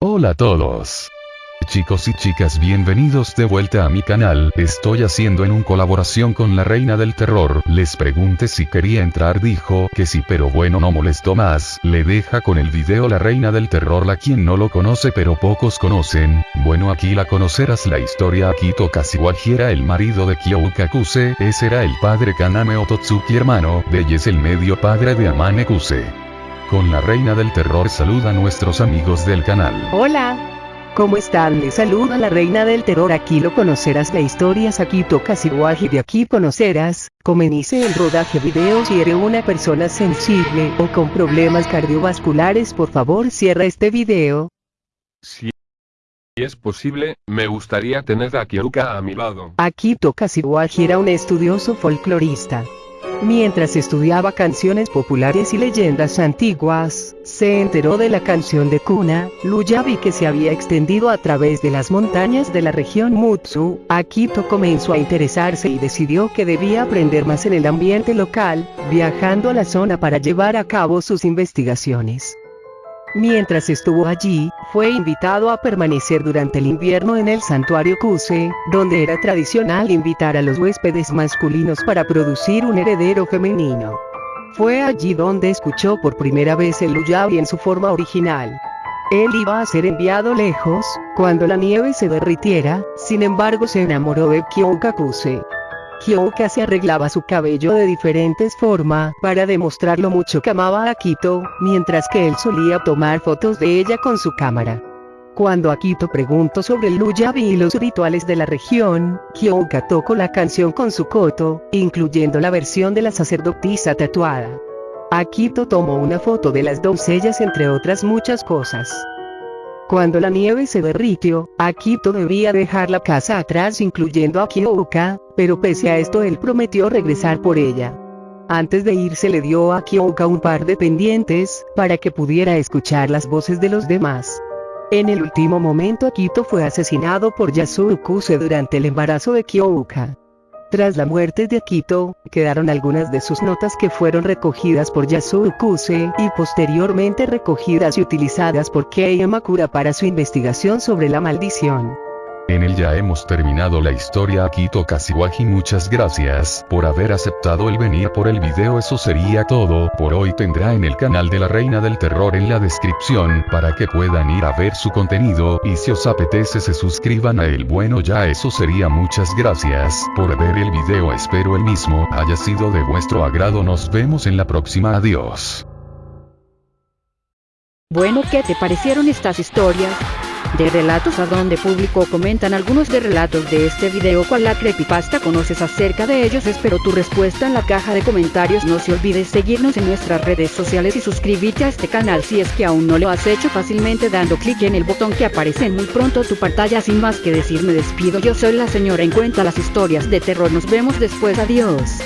Hola a todos. Chicos y chicas bienvenidos de vuelta a mi canal, estoy haciendo en un colaboración con la reina del terror, les pregunté si quería entrar dijo que sí pero bueno no molestó más, le deja con el video la reina del terror la quien no lo conoce pero pocos conocen, bueno aquí la conocerás la historia. Akito Kashiwagi era el marido de Kyouka Kuse, ese era el padre Kaname Ototsuki hermano, de ella es el medio padre de Amane Kuse. Con la reina del terror saluda a nuestros amigos del canal. Hola. ¿Cómo están? Les saluda la reina del terror aquí lo conocerás la historia Sakito Kashiwagi de aquí conocerás, comenice el rodaje video si eres una persona sensible o con problemas cardiovasculares por favor cierra este video. Si es posible, me gustaría tener a Kyouka a mi lado. Akito Kashiwagi era un estudioso folclorista. Mientras estudiaba canciones populares y leyendas antiguas, se enteró de la canción de cuna, Luyabi que se había extendido a través de las montañas de la región Mutsu. Akito comenzó a interesarse y decidió que debía aprender más en el ambiente local, viajando a la zona para llevar a cabo sus investigaciones. Mientras estuvo allí, fue invitado a permanecer durante el invierno en el santuario Kuse, donde era tradicional invitar a los huéspedes masculinos para producir un heredero femenino. Fue allí donde escuchó por primera vez el Luyabi en su forma original. Él iba a ser enviado lejos, cuando la nieve se derritiera, sin embargo se enamoró de Kyouka Kuse. Kyouka se arreglaba su cabello de diferentes formas para demostrar lo mucho que amaba a Akito, mientras que él solía tomar fotos de ella con su cámara. Cuando Akito preguntó sobre el Luyabi y los rituales de la región, Kyouka tocó la canción con su koto, incluyendo la versión de la sacerdotisa tatuada. Akito tomó una foto de las doncellas entre otras muchas cosas. Cuando la nieve se derritió, Akito debía dejar la casa atrás incluyendo a Kyouka, pero pese a esto él prometió regresar por ella. Antes de irse le dio a Kyouka un par de pendientes, para que pudiera escuchar las voces de los demás. En el último momento Akito fue asesinado por Yasuo Kuse durante el embarazo de Kyouka. Tras la muerte de Akito, quedaron algunas de sus notas que fueron recogidas por Yasuo Kuse y posteriormente recogidas y utilizadas por Kei Makura para su investigación sobre la maldición. En él ya hemos terminado la historia Akito Kashiwagi muchas gracias por haber aceptado el venir por el video eso sería todo por hoy tendrá en el canal de la reina del terror en la descripción para que puedan ir a ver su contenido y si os apetece se suscriban a él bueno ya eso sería muchas gracias por ver el video espero el mismo haya sido de vuestro agrado nos vemos en la próxima adiós. Bueno, ¿qué te parecieron estas historias? De relatos a donde publicó comentan algunos de relatos de este video cuál la creepypasta conoces acerca de ellos espero tu respuesta en la caja de comentarios no se olvides seguirnos en nuestras redes sociales y suscribirte a este canal si es que aún no lo has hecho fácilmente dando clic en el botón que aparece en muy pronto tu pantalla sin más que decir me despido yo soy la señora en cuenta las historias de terror nos vemos después adiós